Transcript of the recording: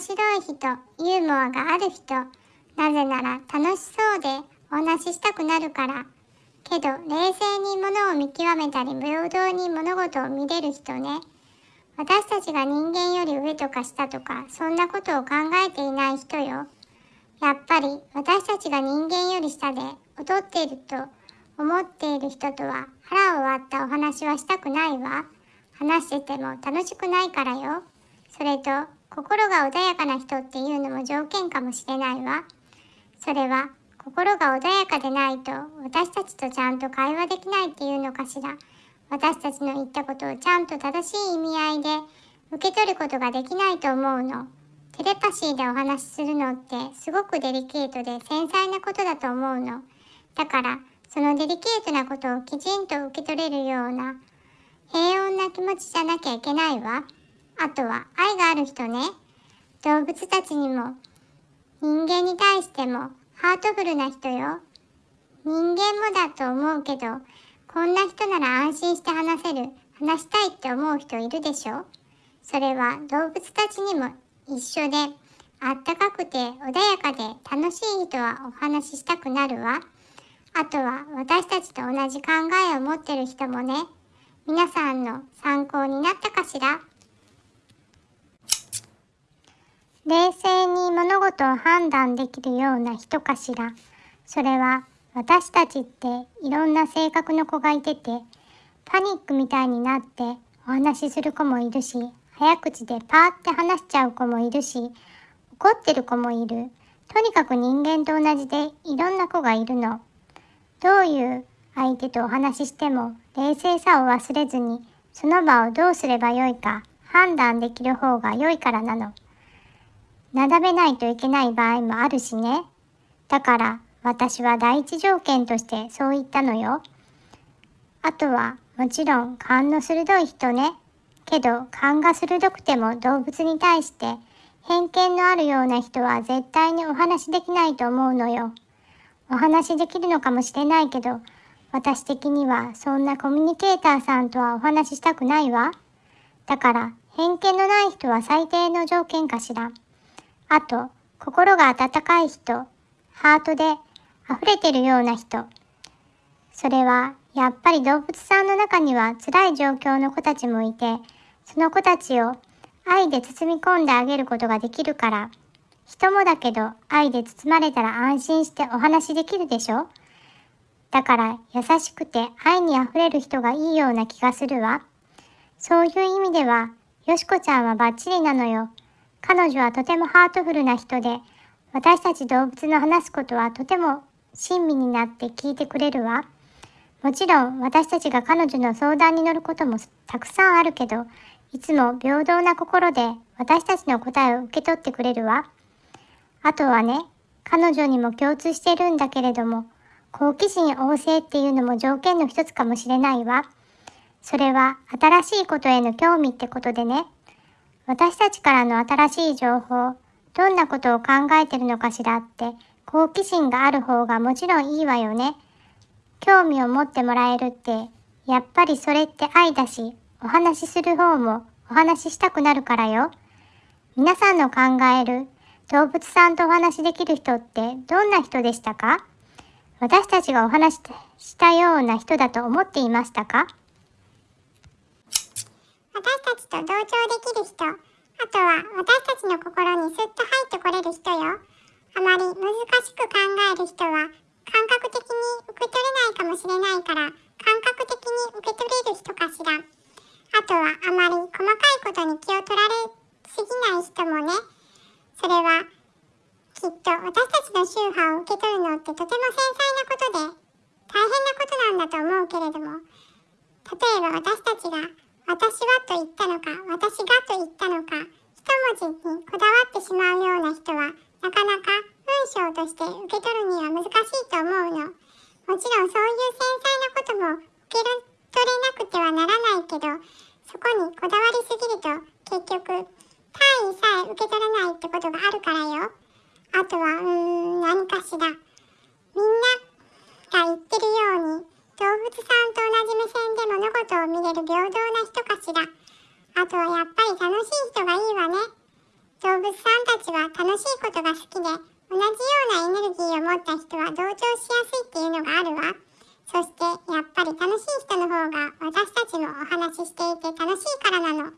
白い人、ユーモアがある人、なぜなら楽しそうでお話ししたくなるから。けど、冷静に物を見極めたり、平等に物事を見れる人ね。私たちが人間より上とか下とか、そんなことを考えていない人よ。やっぱり私たちが人間より下で劣っていると思っている人とは腹を割ったお話はしたくないわ。話してても楽しくないからよ。それと、心が穏やかな人っていうのも条件かもしれないわ。それは心が穏やかでないと私たちとちゃんと会話できないっていうのかしら。私たちの言ったことをちゃんと正しい意味合いで受け取ることができないと思うの。テレパシーでお話しするのってすごくデリケートで繊細なことだと思うの。だからそのデリケートなことをきちんと受け取れるような平穏な気持ちじゃなきゃいけないわ。あとは愛がある人ね。動物たちにも人間に対してもハートフルな人よ。人間もだと思うけど、こんな人なら安心して話せる、話したいって思う人いるでしょ？それは動物たちにも一緒で、あったかくて穏やかで楽しい人はお話ししたくなるわ。あとは私たちと同じ考えを持ってる人もね、皆さんの参考になったかしら？冷静に物事を判断できるような人かしら。それは私たちっていろんな性格の子がいてて、パニックみたいになってお話しする子もいるし、早口でパーって話しちゃう子もいるし、怒ってる子もいる。とにかく人間と同じでいろんな子がいるの。どういう相手とお話ししても冷静さを忘れずに、その場をどうすればよいか判断できる方が良いからなの。なだめないといけない場合もあるしね。だから私は第一条件としてそう言ったのよ。あとはもちろん勘の鋭い人ね。けど勘が鋭くても動物に対して偏見のあるような人は絶対にお話できないと思うのよ。お話できるのかもしれないけど、私的にはそんなコミュニケーターさんとはお話ししたくないわ。だから偏見のない人は最低の条件かしら。あと、心が温かい人、ハートで溢れてるような人。それは、やっぱり動物さんの中には辛い状況の子たちもいて、その子たちを愛で包み込んであげることができるから、人もだけど愛で包まれたら安心してお話できるでしょだから優しくて愛に溢れる人がいいような気がするわ。そういう意味では、よしこちゃんはバッチリなのよ。彼女はとてもハートフルな人で、私たち動物の話すことはとても親身になって聞いてくれるわ。もちろん私たちが彼女の相談に乗ることもたくさんあるけど、いつも平等な心で私たちの答えを受け取ってくれるわ。あとはね、彼女にも共通してるんだけれども、好奇心旺盛っていうのも条件の一つかもしれないわ。それは新しいことへの興味ってことでね。私たちからの新しい情報、どんなことを考えてるのかしらって好奇心がある方がもちろんいいわよね。興味を持ってもらえるって、やっぱりそれって愛だし、お話しする方もお話ししたくなるからよ。皆さんの考える動物さんとお話しできる人ってどんな人でしたか？私たちがお話ししたような人だと思っていましたか？私たちと同調できる人、あとは私たちの心にスッと入ってこれる人よ。あまり難しく考える人は感覚的に受け取れないかもしれないから、感覚的に受け取れる人かしら。あとはあまり細かいことに気を取られすぎない人もね。それはきっと私たちの宗派を受け取るのってとても繊細なことで大変なことなんだと思うけれども例えば私たちが私はと言ったのか、私がと言ったのか、一文字にこだわってしまうような人は、なかなか文章として受け取るには難しいと思うの。もちろんそういう繊細なことも受け取れなくてはならないけど、そこにこだわりすぎると結局単位さえ受け取らないってことがあるからよ。あとは、うーん、何かしら。みんなが言ってるように、動物さんと同じ目線で物事を見れる平等しら。あとはやっぱり楽しい人がいいわね。動物さんたちは楽しいことが好きで、同じようなエネルギーを持った人は同調しやすいっていうのがあるわ。そしてやっぱり楽しい人の方が私たちもお話ししていて楽しいからなの。